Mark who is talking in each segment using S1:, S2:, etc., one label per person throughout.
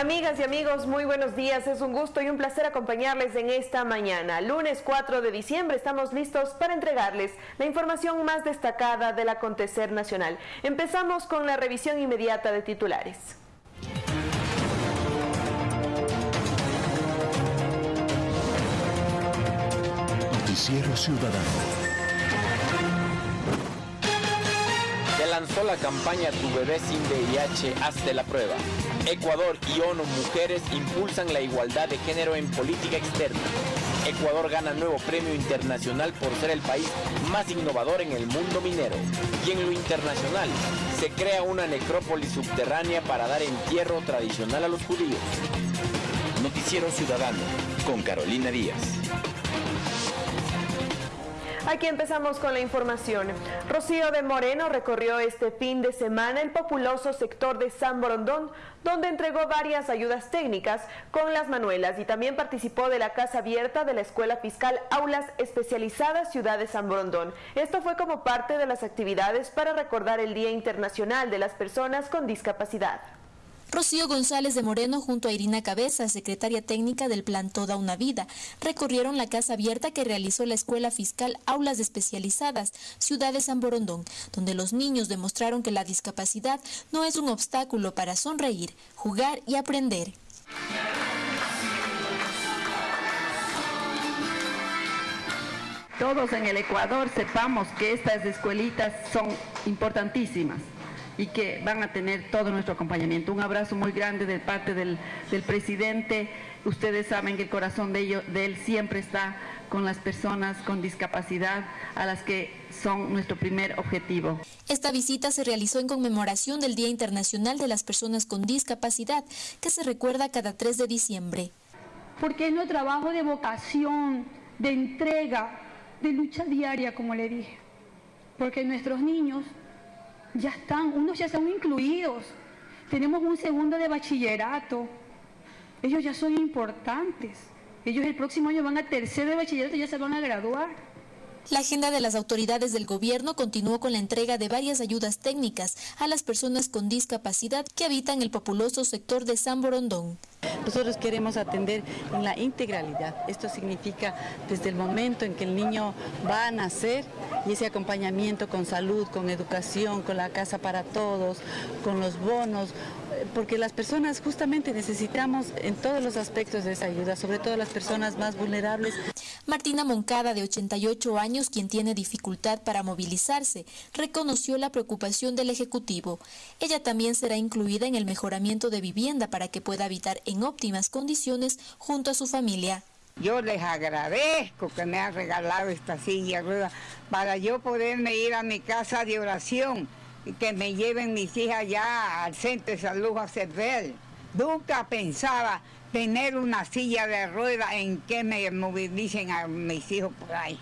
S1: Amigas y amigos, muy buenos días. Es un gusto y un placer acompañarles en esta mañana. Lunes 4 de diciembre estamos listos para entregarles la información más destacada del acontecer nacional. Empezamos con la revisión inmediata de titulares.
S2: Noticiero Ciudadano.
S3: Se lanzó la campaña Tu bebé sin VIH, hazte la prueba. Ecuador y ONU Mujeres impulsan la igualdad de género en política externa. Ecuador gana nuevo premio internacional por ser el país más innovador en el mundo minero. Y en lo internacional, se crea una necrópolis subterránea para dar entierro tradicional a los judíos.
S2: Noticiero Ciudadano con Carolina Díaz.
S1: Aquí empezamos con la información. Rocío de Moreno recorrió este fin de semana el populoso sector de San Borondón, donde entregó varias ayudas técnicas con las manuelas y también participó de la Casa Abierta de la Escuela Fiscal Aulas Especializadas Ciudad de San Borondón. Esto fue como parte de las actividades para recordar el Día Internacional de las Personas con Discapacidad.
S4: Rocío González de Moreno junto a Irina Cabeza, secretaria técnica del plan Toda una Vida, recorrieron la casa abierta que realizó la Escuela Fiscal Aulas Especializadas, Ciudad de San Borondón, donde los niños demostraron que la discapacidad no es un obstáculo para sonreír, jugar y aprender.
S5: Todos en el Ecuador sepamos que estas escuelitas son importantísimas y que van a tener todo nuestro acompañamiento. Un abrazo muy grande de parte del, presidente. Ustedes saben que el corazón de, de él siempre está con las personas con discapacidad a las que son nuestro primer objetivo.
S4: Esta visita se realizó en conmemoración del Día Internacional de las Personas con Discapacidad, que se recuerda cada 3 de diciembre.
S6: Porque es nuestro trabajo de vocación, de entrega, de lucha diaria, como le dije. Porque nuestros niños ya están, unos ya son incluidos. Tenemos un segundo de bachillerato. Ellos ya son importantes. Ellos el próximo año van a tercero de bachillerato y ya se van a graduar.
S4: La agenda de las autoridades del gobierno continuó con la entrega de varias ayudas técnicas a las personas con discapacidad que habitan el populoso sector de San Borondón.
S5: Nosotros queremos atender en la integralidad. Esto significa desde el momento en que el niño va a nacer y ese acompañamiento con salud, con educación, con la casa para todos, con los bonos, porque las personas justamente necesitamos en todos los aspectos de esa ayuda, sobre todo las personas más vulnerables.
S4: Martina Moncada, de 88 años, quien tiene dificultad para movilizarse, reconoció la preocupación del Ejecutivo. Ella también será incluida en el mejoramiento de vivienda para que pueda habitar en óptimas condiciones junto a su familia.
S7: Yo les agradezco que me han regalado esta silla rueda para yo poderme ir a mi casa de oración y que me lleven mis hijas ya al centro de salud a Cervel. Nunca pensaba tener una silla de rueda en que me movilicen a mis hijos por ahí.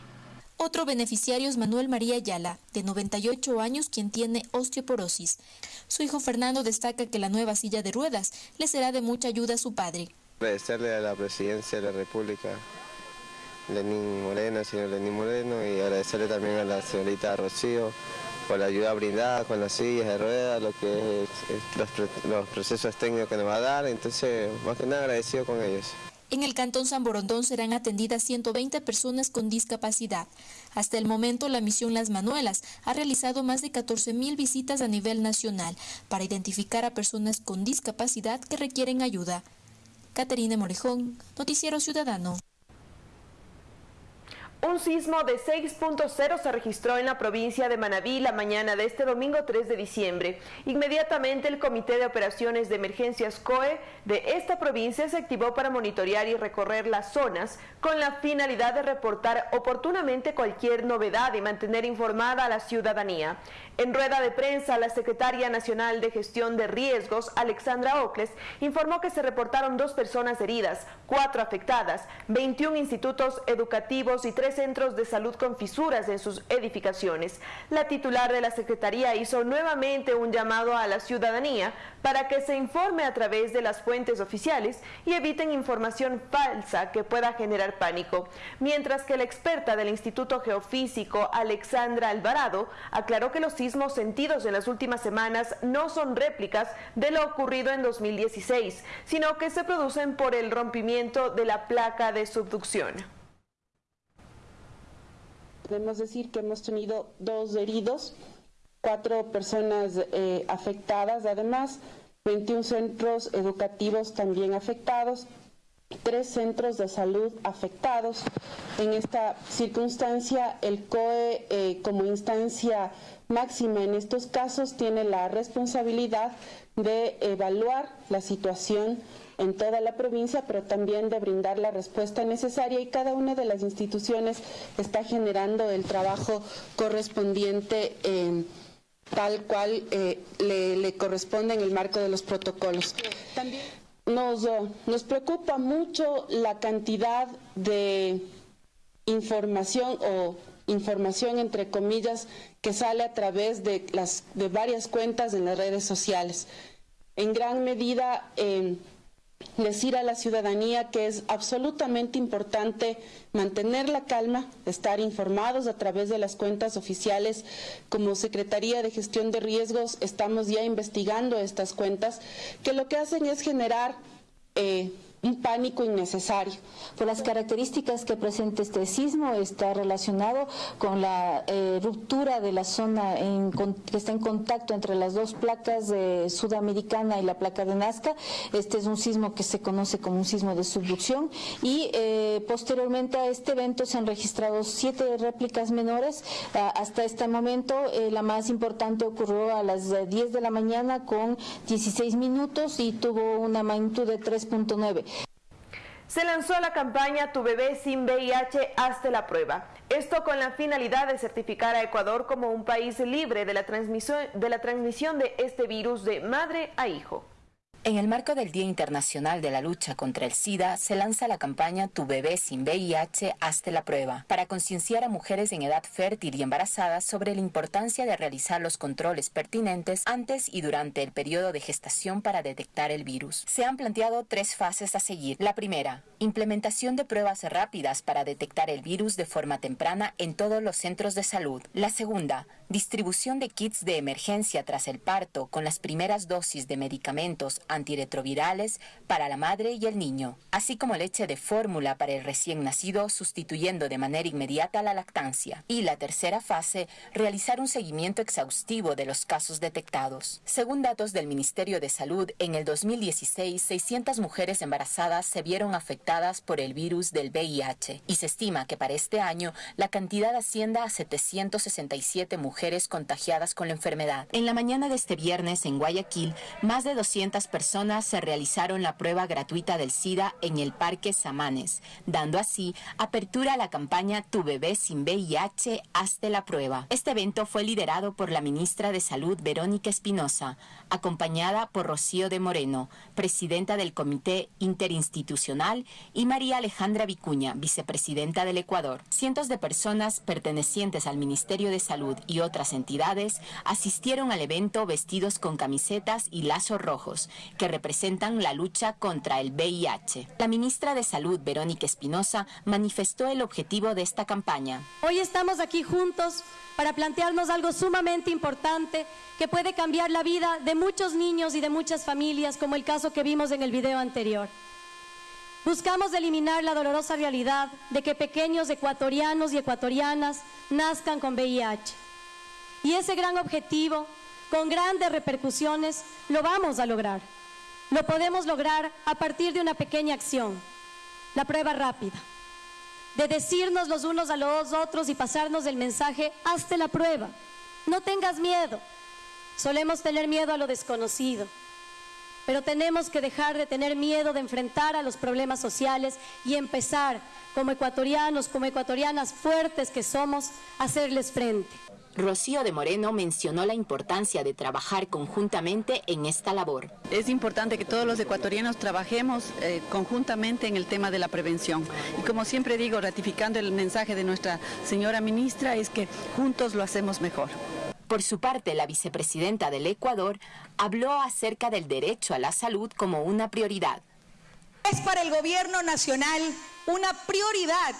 S4: Otro beneficiario es Manuel María Ayala, de 98 años, quien tiene osteoporosis. Su hijo Fernando destaca que la nueva silla de ruedas le será de mucha ayuda a su padre.
S8: Agradecerle a la presidencia de la República, Lenín Moreno, señor Lenín Moreno, y agradecerle también a la señorita Rocío por la ayuda brindada con las sillas de ruedas, lo que los, procesos técnicos que nos va a dar, entonces más que nada agradecido con ellos.
S4: En el Cantón San Borondón serán atendidas 120 personas con discapacidad. Hasta el momento, la misión Las Manuelas ha realizado más de 14.000 visitas a nivel nacional para identificar a personas con discapacidad que requieren ayuda. Caterina Morejón, Noticiero Ciudadano.
S1: Un sismo de 6.0 se registró en la provincia de Manabí la mañana de este domingo 3 de diciembre. Inmediatamente el Comité de Operaciones de Emergencias COE de esta provincia se activó para monitorear y recorrer las zonas con la finalidad de reportar oportunamente cualquier novedad y mantener informada a la ciudadanía. En rueda de prensa, la secretaria nacional de gestión de riesgos, Alexandra Ocles, informó que se reportaron dos personas heridas, cuatro afectadas, 21 institutos educativos y tres centros de salud con fisuras en sus edificaciones. La titular de la Secretaría hizo nuevamente un llamado a la ciudadanía para que se informe a través de las fuentes oficiales y eviten información falsa que pueda generar pánico. Mientras que la experta del Instituto Geofísico, Alexandra Alvarado, aclaró que los sismos sentidos en las últimas semanas no son réplicas de lo ocurrido en 2016, sino que se producen por el rompimiento de la placa de subducción.
S9: Podemos decir que hemos tenido dos heridos, cuatro personas eh, afectadas, además 21 centros educativos también afectados, tres centros de salud afectados. En esta circunstancia, el COE eh, como instancia máxima en estos casos tiene la responsabilidad de evaluar la situación en toda la provincia, pero también de brindar la respuesta necesaria y cada una de las instituciones está generando el trabajo correspondiente. Eh, tal cual eh, le, corresponde en el marco de los protocolos. Nos, nos preocupa mucho la cantidad de información o información entre comillas que sale a través de, las, de varias cuentas en las redes sociales. En gran medida eh, decir a la ciudadanía que es absolutamente importante mantener la calma, estar informados a través de las cuentas oficiales. Como Secretaría de Gestión de Riesgos estamos ya investigando estas cuentas que lo que hacen es generar eh, un pánico innecesario.
S10: Por las características que presenta este sismo, está relacionado con la eh, ruptura de la zona que está en contacto entre las dos placas de sudamericana y la placa de Nazca. Este es un sismo que se conoce como un sismo de subducción y eh, posteriormente a este evento se han registrado siete réplicas menores. hasta este momento eh, la más importante ocurrió a las 10 de la mañana con 16 minutos y tuvo una magnitud de 3.9
S1: se lanzó la campaña Tu bebé sin VIH, hazte la prueba. Esto con la finalidad de certificar a Ecuador como un país libre de la transmisión de, la transmisión de este virus de madre a hijo.
S11: En el marco del Día Internacional de la Lucha contra el SIDA, se lanza la campaña Tu bebé sin VIH, hazte la prueba, para concienciar a mujeres en edad fértil y embarazadas sobre la importancia de realizar los controles pertinentes antes y durante el periodo de gestación para detectar el virus. Se han planteado tres fases a seguir. La primera, implementación de pruebas rápidas para detectar el virus de forma temprana en todos los centros de salud. La segunda, distribución de kits de emergencia tras el parto con las primeras dosis de medicamentos antirretrovirales para la madre y el niño, así como leche de fórmula para el recién nacido sustituyendo de manera inmediata la lactancia. Y la tercera fase, realizar un seguimiento exhaustivo de los casos detectados. Según datos del Ministerio de Salud, en el 2016, 600 mujeres embarazadas se vieron afectadas por el virus del VIH y se estima que para este año la cantidad ascienda a 767 mujeres contagiadas con la enfermedad. En la mañana de este viernes en Guayaquil, más de 200 personas personas se realizaron la prueba gratuita del SIDA en el Parque Samanes, dando así apertura a la campaña Tu bebé sin VIH, hazte la prueba. Este evento fue liderado por la ministra de Salud Verónica Espinosa, acompañada por Rocío de Moreno, presidenta del Comité Interinstitucional, y María Alejandra Vicuña, vicepresidenta del Ecuador. Cientos de personas pertenecientes al Ministerio de Salud y otras entidades asistieron al evento vestidos con camisetas y lazos rojos que representan la lucha contra el VIH. La ministra de Salud, Verónica Espinosa, manifestó el objetivo de esta campaña.
S12: Hoy estamos aquí juntos para plantearnos algo sumamente importante que puede cambiar la vida de muchos niños y de muchas familias, como el caso que vimos en el video anterior. Buscamos eliminar la dolorosa realidad de que pequeños ecuatorianos y ecuatorianas nazcan con VIH. Y ese gran objetivo, con grandes repercusiones, lo vamos a lograr. Lo podemos lograr a partir de una pequeña acción, la prueba rápida, de decirnos los unos a los otros y pasarnos el mensaje, hazte la prueba, no tengas miedo. Solemos tener miedo a lo desconocido. pero tenemos que dejar de tener miedo de enfrentar a los problemas sociales y empezar como ecuatorianos, como ecuatorianas fuertes que somos, a hacerles frente.
S11: Rocío de Moreno mencionó la importancia de trabajar conjuntamente en esta labor.
S5: Es importante que todos los ecuatorianos trabajemos eh, conjuntamente en el tema de la prevención. Y como siempre digo, ratificando el mensaje de nuestra señora ministra, es que juntos lo hacemos mejor.
S11: Por su parte, la vicepresidenta del Ecuador habló acerca del derecho a la salud como una prioridad.
S13: Es para el gobierno nacional una prioridad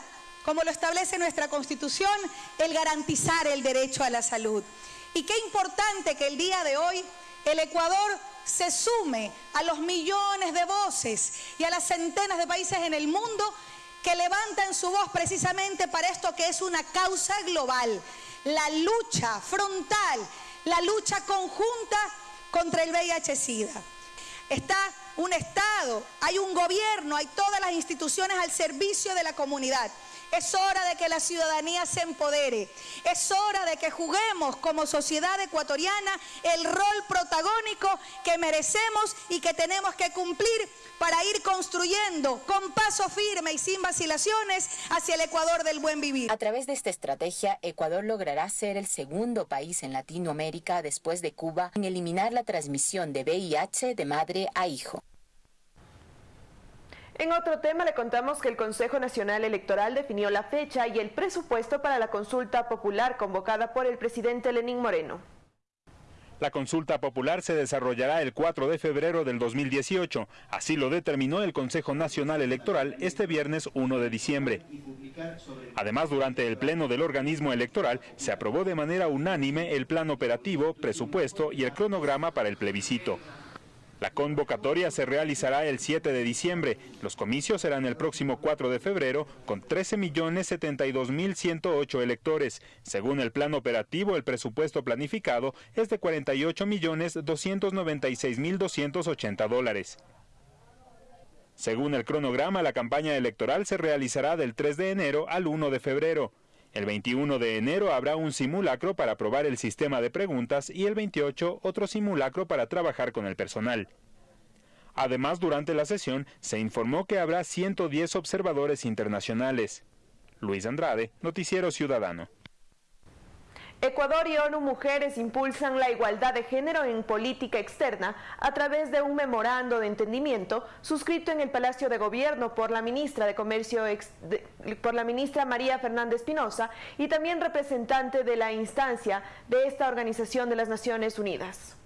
S13: como lo establece nuestra Constitución, el garantizar el derecho a la salud. Y qué importante que el día de hoy el Ecuador se sume a los millones de voces y a las centenas de países en el mundo que levantan su voz precisamente para esto que es una causa global, la lucha frontal, la lucha conjunta contra el VIH-Sida. Está un Estado, hay un gobierno, hay todas las instituciones al servicio de la comunidad. Es hora de que la ciudadanía se empodere. Es hora de que juguemos como sociedad ecuatoriana el rol protagónico que merecemos y que tenemos que cumplir para ir construyendo con paso firme y sin vacilaciones hacia el Ecuador del buen vivir.
S11: A través de esta estrategia, Ecuador logrará ser el segundo país en Latinoamérica después de Cuba en eliminar la transmisión de VIH de madre a hijo.
S1: En otro tema le contamos que el Consejo Nacional Electoral definió la fecha y el presupuesto para la consulta popular convocada por el presidente Lenín Moreno.
S14: La consulta popular se desarrollará el 4 de febrero del 2018. Así lo determinó el Consejo Nacional Electoral este viernes 1 de diciembre. Además, durante el pleno del organismo electoral se aprobó de manera unánime el plan operativo, presupuesto y el cronograma para el plebiscito. La convocatoria se realizará el 7 de diciembre. Los comicios serán el próximo 4 de febrero con 13.072.108 electores. Según el plan operativo, el presupuesto planificado es de 48.296.280 dólares. Según el cronograma, la campaña electoral se realizará del 3 de enero al 1 de febrero. El 21 de enero habrá un simulacro para probar el sistema de preguntas y el 28 otro simulacro para trabajar con el personal. Además, durante la sesión se informó que habrá 110 observadores internacionales. Luis Andrade, Noticiero Ciudadano.
S1: Ecuador y ONU Mujeres impulsan la igualdad de género en política externa a través de un memorando de entendimiento suscrito en el Palacio de Gobierno por la ministra de Comercio por la ministra María Fernández Pinoza y también representante de la instancia de esta Organización de las Naciones Unidas.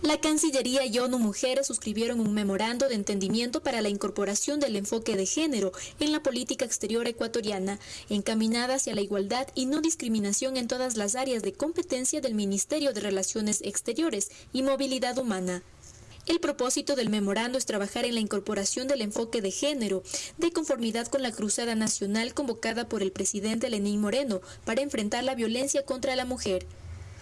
S4: La Cancillería y ONU Mujeres suscribieron un memorando de entendimiento para la incorporación del enfoque de género en la política exterior ecuatoriana, encaminada hacia la igualdad y no discriminación en todas las áreas de competencia del Ministerio de Relaciones Exteriores y Movilidad Humana. El propósito del memorando es trabajar en la incorporación del enfoque de género, de conformidad con la cruzada nacional convocada por el presidente Lenín Moreno para enfrentar la violencia contra la mujer.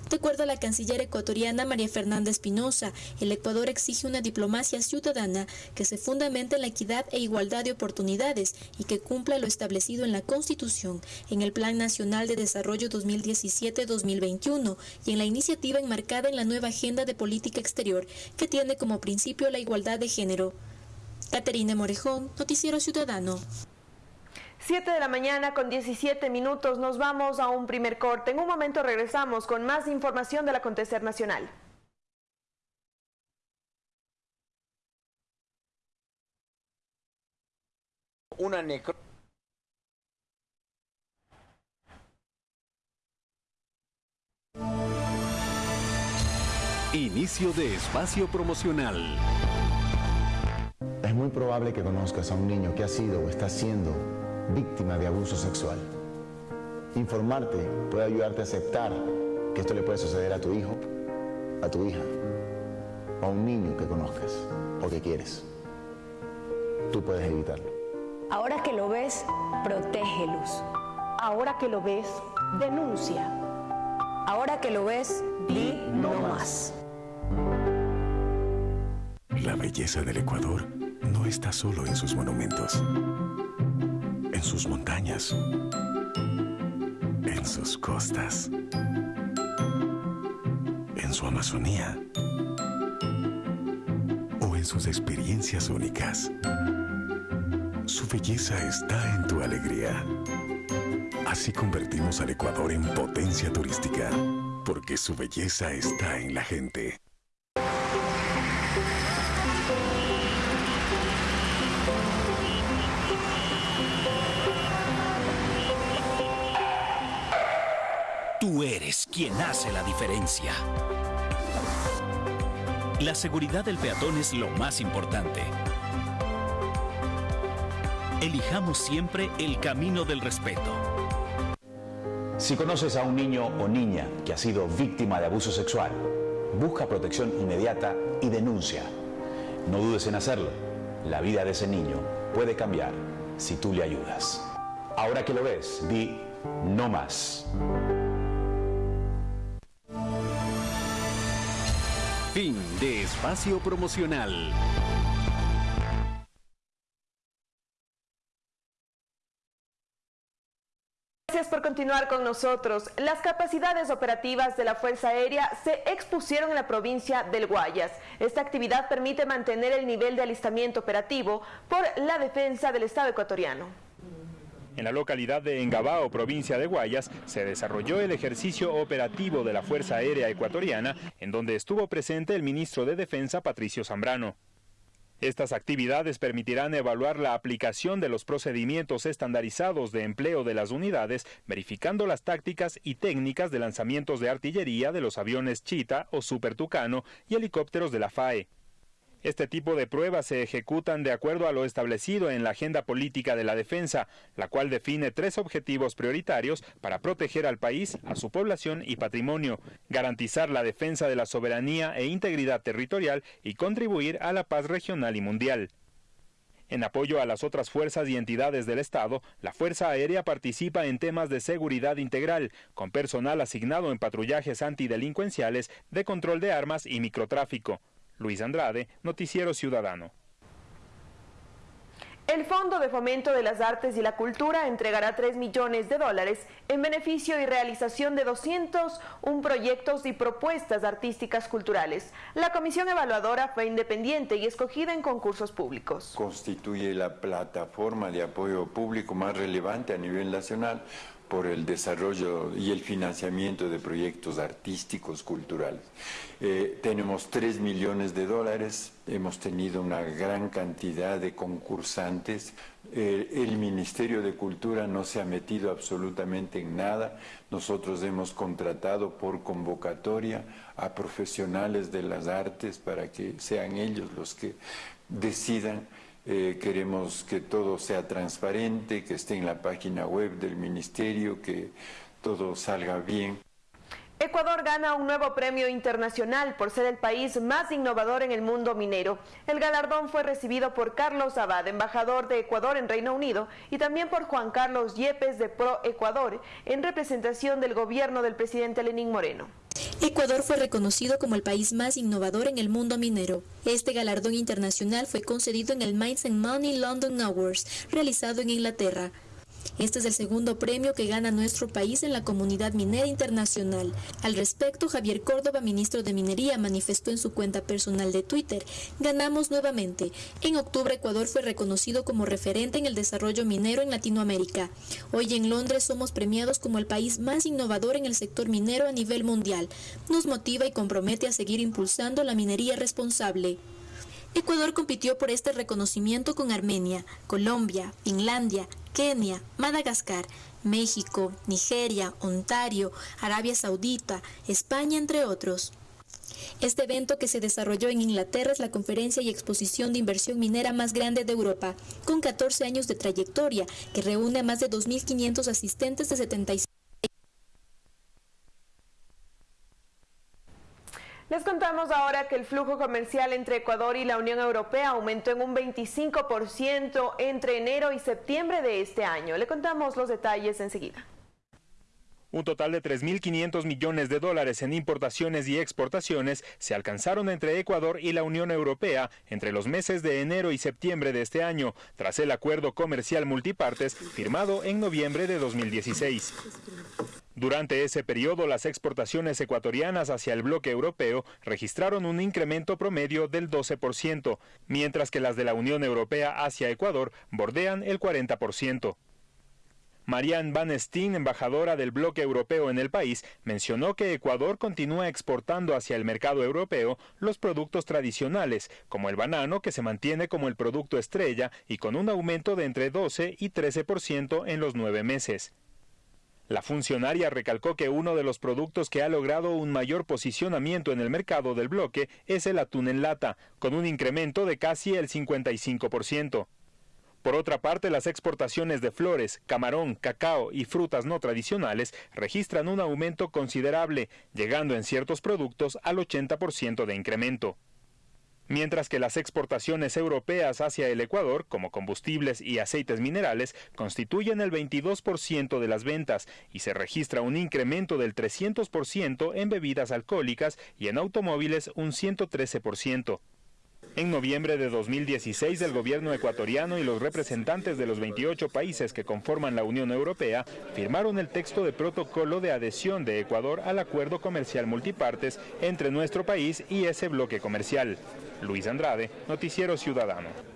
S4: De acuerdo a la canciller ecuatoriana María Fernanda Espinosa, el Ecuador exige una diplomacia ciudadana que se fundamente en la equidad e igualdad de oportunidades y que cumpla lo establecido en la Constitución, en el Plan Nacional de Desarrollo 2017-2021 y en la iniciativa enmarcada en la nueva Agenda de Política Exterior, que tiene como principio la igualdad de género. Caterina Morejón, Noticiero Ciudadano.
S1: 7 de la mañana con 17 minutos nos vamos a un primer corte. En un momento regresamos con más información del acontecer nacional.
S3: Una necro
S2: Inicio de espacio promocional.
S15: Es muy probable que conozcas a un niño que ha sido o está siendo víctima de abuso sexual. Informarte puede ayudarte a aceptar que esto le puede suceder a tu hijo, a tu hija, o a un niño que conozcas o que quieres. Tú puedes evitarlo.
S16: Ahora que lo ves, protégelos. Ahora que lo ves, denuncia. Ahora que lo ves, di no más.
S2: La belleza del Ecuador no está solo en sus monumentos en sus montañas, en sus costas, en su Amazonía o en sus experiencias únicas. Su belleza está en tu alegría. Así convertimos al Ecuador en potencia turística, porque su belleza está en la gente.
S17: Tú eres quien hace la diferencia. La seguridad del peatón es lo más importante. Elijamos siempre el camino del respeto.
S15: Si conoces a un niño o niña que ha sido víctima de abuso sexual, busca protección inmediata y denuncia. No dudes en hacerlo. La vida de ese niño puede cambiar si tú le ayudas. Ahora que lo ves, di no más.
S17: Fin de espacio promocional.
S1: Gracias por continuar con nosotros. Las capacidades operativas de la Fuerza Aérea se expusieron en la provincia del Guayas. Esta actividad permite mantener el nivel de alistamiento operativo por la defensa del Estado ecuatoriano.
S14: En la localidad de Engabao, provincia de Guayas, se desarrolló el ejercicio operativo de la Fuerza Aérea Ecuatoriana, en donde estuvo presente el ministro de Defensa Patricio Zambrano. Estas actividades permitirán evaluar la aplicación de los procedimientos estandarizados de empleo de las unidades, verificando las tácticas y técnicas de lanzamientos de artillería de los aviones Chita o Super Tucano y helicópteros de la FAE. Este tipo de pruebas se ejecutan de acuerdo a lo establecido en la Agenda Política de la Defensa, la cual define tres objetivos prioritarios para proteger al país, a su población y patrimonio, garantizar la defensa de la soberanía e integridad territorial y contribuir a la paz regional y mundial. En apoyo a las otras fuerzas y entidades del Estado, la Fuerza Aérea participa en temas de seguridad integral, con personal asignado en patrullajes antidelincuenciales, de control de armas y microtráfico. Luis Andrade, Noticiero Ciudadano.
S1: El Fondo de Fomento de las Artes y la Cultura entregará 3 millones de dólares en beneficio y realización de 201 proyectos y propuestas artísticas culturales. La comisión evaluadora fue independiente y escogida en concursos públicos.
S18: Constituye la plataforma de apoyo público más relevante a nivel nacional por el desarrollo y el financiamiento de proyectos artísticos, culturales. Eh, tenemos 3 millones de dólares, hemos tenido una gran cantidad de concursantes, eh, el Ministerio de Cultura no se ha metido absolutamente en nada, nosotros hemos contratado por convocatoria a profesionales de las artes para que sean ellos los que decidan eh, queremos que todo sea transparente, que esté en la página web del ministerio, que todo salga bien.
S1: Ecuador gana un nuevo premio internacional por ser el país más innovador en el mundo minero. El galardón fue recibido por Carlos Abad, embajador de Ecuador en Reino Unido, y también por Juan Carlos Yepes de Pro Ecuador, en representación del gobierno del presidente Lenín Moreno.
S4: Ecuador fue reconocido como el país más innovador en el mundo minero. Este galardón internacional fue concedido en el Mines and Money London Awards, realizado en Inglaterra. Este es el segundo premio que gana nuestro país en la comunidad minera internacional. Al respecto, Javier Córdoba, ministro de Minería, manifestó en su cuenta personal de Twitter, ganamos nuevamente. En octubre Ecuador fue reconocido como referente en el desarrollo minero en Latinoamérica. Hoy en Londres somos premiados como el país más innovador en el sector minero a nivel mundial. Nos motiva y compromete a seguir impulsando la minería responsable. Ecuador compitió por este reconocimiento con Armenia, Colombia, Finlandia, Kenia, Madagascar, México, Nigeria, Ontario, Arabia Saudita, España, entre otros. Este evento que se desarrolló en Inglaterra es la conferencia y exposición de inversión minera más grande de Europa, con 14 años de trayectoria, que reúne a más de 2.500 asistentes de 76
S1: Les contamos ahora que el flujo comercial entre Ecuador y la Unión Europea aumentó en un 25% entre enero y septiembre de este año. Le contamos los detalles enseguida.
S14: Un total de 3.500 millones de dólares en importaciones y exportaciones se alcanzaron entre Ecuador y la Unión Europea entre los meses de enero y septiembre de este año, tras el acuerdo comercial multipartes firmado en noviembre de 2016. Durante ese periodo, las exportaciones ecuatorianas hacia el bloque europeo registraron un incremento promedio del 12%, mientras que las de la Unión Europea hacia Ecuador bordean el 40%. Marianne Van Steen, embajadora del bloque europeo en el país, mencionó que Ecuador continúa exportando hacia el mercado europeo los productos tradicionales, como el banano, que se mantiene como el producto estrella y con un aumento de entre 12 y 13% en los nueve meses. La funcionaria recalcó que uno de los productos que ha logrado un mayor posicionamiento en el mercado del bloque es el atún en lata, con un incremento de casi el 55%. Por otra parte, las exportaciones de flores, camarón, cacao y frutas no tradicionales registran un aumento considerable, llegando en ciertos productos al 80% de incremento mientras que las exportaciones europeas hacia el Ecuador, como combustibles y aceites minerales, constituyen el 22% de las ventas y se registra un incremento del 300% en bebidas alcohólicas y en automóviles un 113%. En noviembre de 2016, el gobierno ecuatoriano y los representantes de los 28 países que conforman la Unión Europea firmaron el texto de protocolo de adhesión de Ecuador al acuerdo comercial multipartes entre nuestro país y ese bloque comercial. Luis Andrade, Noticiero Ciudadano.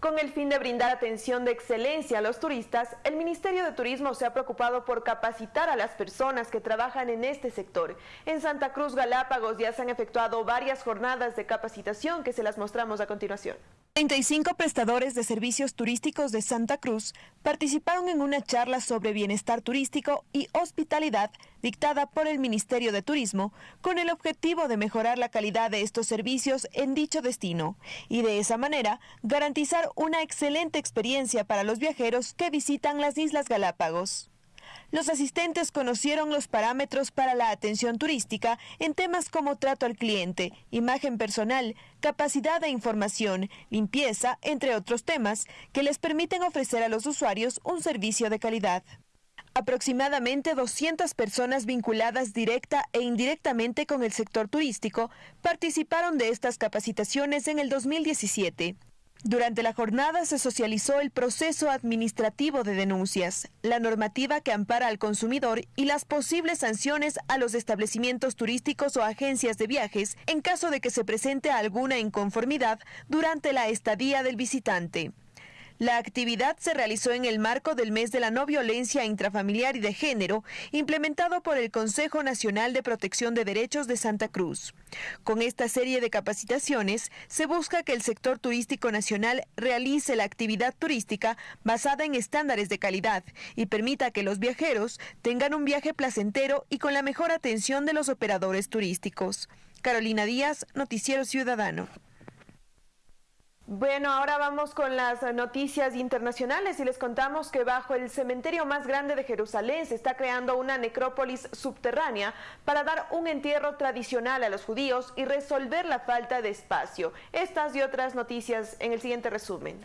S19: Con el fin de brindar atención de excelencia a los turistas, el Ministerio de Turismo se ha preocupado por capacitar a las personas que trabajan en este sector. En Santa Cruz Galápagos ya se han efectuado varias jornadas de capacitación que se las mostramos a continuación.
S1: 35 prestadores de servicios turísticos de Santa Cruz participaron en una charla sobre bienestar turístico y hospitalidad dictada por el Ministerio de Turismo con el objetivo de mejorar la calidad de estos servicios en dicho destino y de esa manera garantizar una excelente experiencia para los viajeros que visitan las Islas Galápagos. Los asistentes conocieron los parámetros para la atención turística en temas como trato al cliente, imagen personal, capacidad de información, limpieza, entre otros temas, que les permiten ofrecer a los usuarios un servicio de calidad. Aproximadamente 200 personas vinculadas directa e indirectamente con el sector turístico participaron de estas capacitaciones en el 2017. Durante la jornada se socializó el proceso administrativo de denuncias, la normativa que ampara al consumidor y las posibles sanciones a los establecimientos turísticos o agencias de viajes en caso de que se presente alguna inconformidad durante la estadía del visitante. La actividad se realizó en el marco del mes de la no violencia intrafamiliar y de género, implementado por el Consejo Nacional de Protección de Derechos de Santa Cruz. Con esta serie de capacitaciones, se busca que el sector turístico nacional realice la actividad turística basada en estándares de calidad y permita que los viajeros tengan un viaje placentero y con la mejor atención de los operadores turísticos. Carolina Díaz, Noticiero Ciudadano.
S19: Bueno, ahora vamos con las noticias internacionales y les contamos que bajo el cementerio más grande de Jerusalén se está creando una necrópolis subterránea para dar un entierro tradicional a los judíos y resolver la falta de espacio. Estas y otras noticias en el siguiente resumen.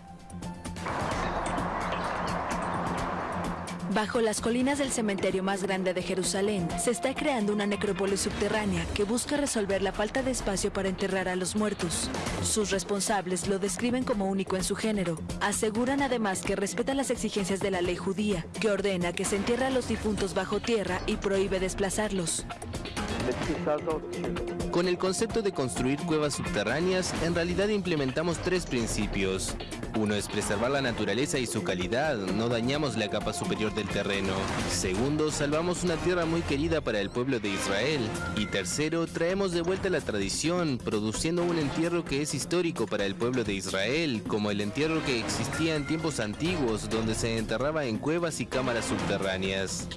S20: Bajo las colinas del cementerio más grande de Jerusalén, se está creando una necrópolis subterránea que busca resolver la falta de espacio para enterrar a los muertos. Sus responsables lo describen como único en su género. Aseguran además que respeta las exigencias de la ley judía, que ordena que se entierre a los difuntos bajo tierra y prohíbe desplazarlos.
S21: Con el concepto de construir cuevas subterráneas, en realidad implementamos tres principios. Uno es preservar la naturaleza y su calidad, no dañamos la capa superior del terreno. Segundo, salvamos una tierra muy querida para el pueblo de Israel. Y tercero, traemos de vuelta la tradición, produciendo un entierro que es histórico para el pueblo de Israel, como el entierro que existía en tiempos antiguos, donde se enterraba en cuevas y cámaras subterráneas.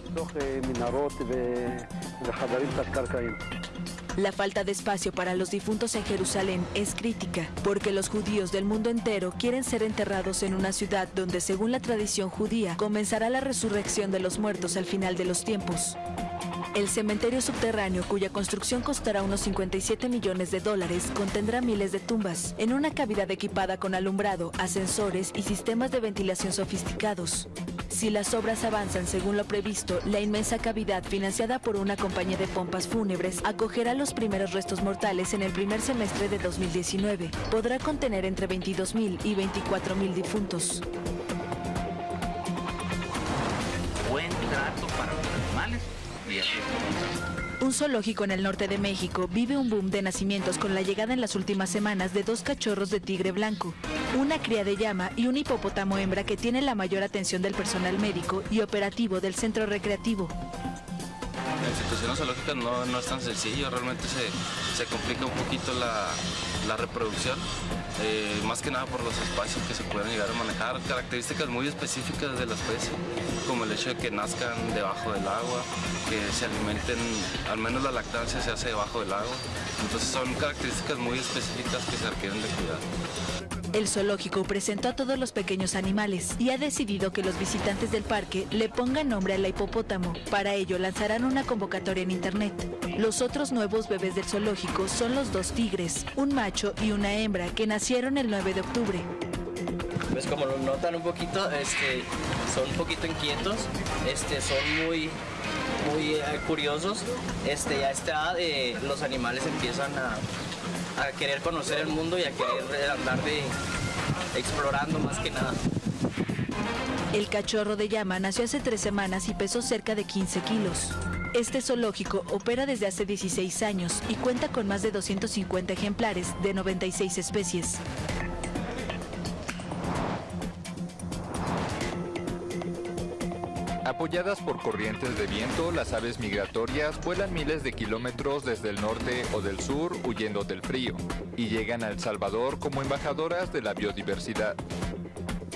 S20: La falta de espacio para los difuntos en Jerusalén es crítica, porque los judíos del mundo entero quieren ser enterrados en una ciudad donde, según la tradición judía, comenzará la resurrección de los muertos al final de los tiempos. El cementerio subterráneo, cuya construcción costará unos 57 millones de dólares, contendrá miles de tumbas, en una cavidad equipada con alumbrado, ascensores y sistemas de ventilación sofisticados. Si las obras avanzan según lo previsto, la inmensa cavidad financiada por una compañía de pompas fúnebres acogerá los primeros restos mortales en el primer semestre de 2019. Podrá contener entre 22.000 y 24.000 difuntos. Un zoológico en el norte de México vive un boom de nacimientos con la llegada en las últimas semanas de dos cachorros de tigre blanco, una cría de llama y un hipopótamo hembra que tiene la mayor atención del personal médico y operativo del centro recreativo.
S22: La situación zoológica no, no es tan sencillo, realmente se, se complica un poquito la, la reproducción, eh, más que nada por los espacios que se pueden llegar a manejar, características muy específicas de la especie, como el hecho de que nazcan debajo del agua, que se alimenten, al menos la lactancia se hace debajo del agua, entonces son características muy específicas que se requieren de cuidar.
S20: El zoológico presentó a todos los pequeños animales y ha decidido que los visitantes del parque le pongan nombre al hipopótamo. Para ello lanzarán una convocatoria en internet. Los otros nuevos bebés del zoológico son los dos tigres, un macho y una hembra que nacieron el 9 de octubre.
S23: Pues como lo notan un poquito, este, son un poquito inquietos, este, son muy, muy eh, curiosos. Este, a esta edad eh, los animales empiezan a, a querer conocer el mundo y a querer andar de explorando más que nada.
S20: El cachorro de llama nació hace tres semanas y pesó cerca de 15 kilos. Este zoológico opera desde hace 16 años y cuenta con más de 250 ejemplares de 96 especies.
S24: Apoyadas por corrientes de viento, las aves migratorias vuelan miles de kilómetros desde el norte o del sur huyendo del frío y llegan a El Salvador como embajadoras de la biodiversidad.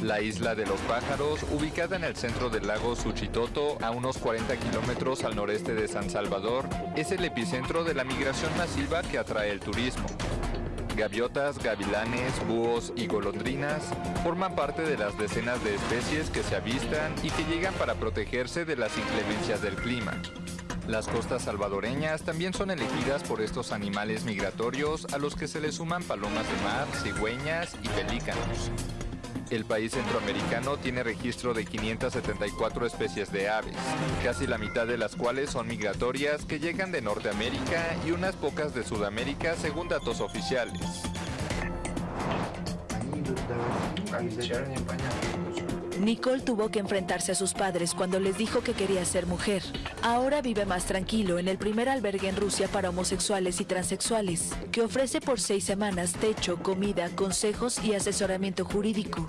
S24: La isla de los pájaros, ubicada en el centro del lago Suchitoto, a unos 40 kilómetros al noreste de San Salvador, es el epicentro de la migración masiva que atrae el turismo. Gaviotas, gavilanes, búhos y golondrinas forman parte de las decenas de especies que se avistan y que llegan para protegerse de las inclemencias del clima. Las costas salvadoreñas también son elegidas por estos animales migratorios a los que se le suman palomas de mar, cigüeñas y pelícanos. El país centroamericano tiene registro de 574 especies de aves, casi la mitad de las cuales son migratorias que llegan de Norteamérica y unas pocas de Sudamérica según datos oficiales.
S20: Nicole tuvo que enfrentarse a sus padres cuando les dijo que quería ser mujer. Ahora vive más tranquilo en el primer albergue en Rusia para homosexuales y transexuales, que ofrece por seis semanas techo, comida, consejos y asesoramiento jurídico.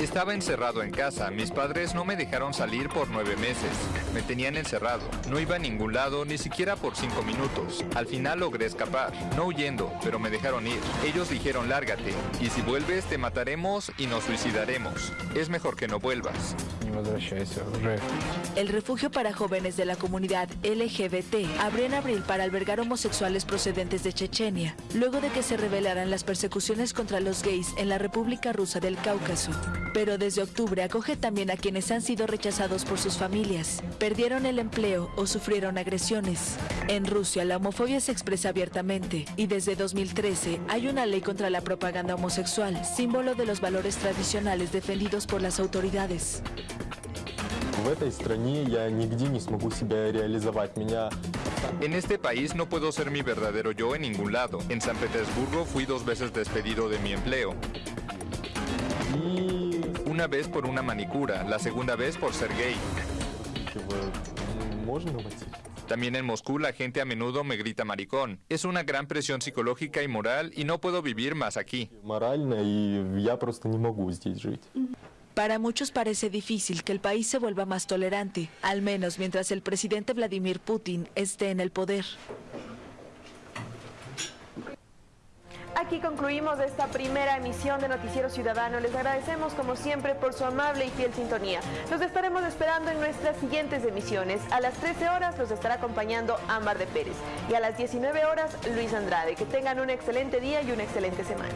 S24: Estaba encerrado en casa, mis padres no me dejaron salir por nueve meses. Me tenían encerrado, no iba a ningún lado, ni siquiera por cinco minutos. Al final logré escapar, no huyendo, pero me dejaron ir. Ellos dijeron lárgate, y si vuelves te mataremos y nos suicidaremos. Es mejor que no vuelvas.
S20: El refugio para jóvenes de la comunidad LGBT abrió en abril para albergar homosexuales procedentes de Chechenia, luego de que se revelaran las persecuciones contra los gays en la República Rusa del Cáucaso. Pero desde octubre acoge también a quienes han sido rechazados por sus familias, perdieron el empleo o sufrieron agresiones. En Rusia la homofobia se expresa abiertamente y desde 2013 hay una ley contra la propaganda homosexual, símbolo de los valores tradicionales defendidos por las autoridades.
S25: В этой стране я нигде не смогу себя реализовать. Меня
S24: En este país no puedo ser mi verdadero yo en ningún lado. En San Petersburgo fui dos veces despedido de mi empleo. Una vez por una manicura, la segunda vez por ser gay.
S25: можно войти?
S24: También en Moscú la gente a menudo me grita maricón. Es una gran presión psicológica y moral y no puedo vivir más aquí.
S20: Para muchos parece difícil que el país se vuelva más tolerante, al menos mientras el presidente Vladimir Putin esté en el poder.
S1: Aquí concluimos esta primera emisión de Noticiero Ciudadano. Les agradecemos como siempre por su amable y fiel sintonía. Los estaremos esperando en nuestras siguientes emisiones. A las 13 horas los estará acompañando Ámbar de Pérez y a las 19 horas Luis Andrade. Que tengan un excelente día y una excelente semana.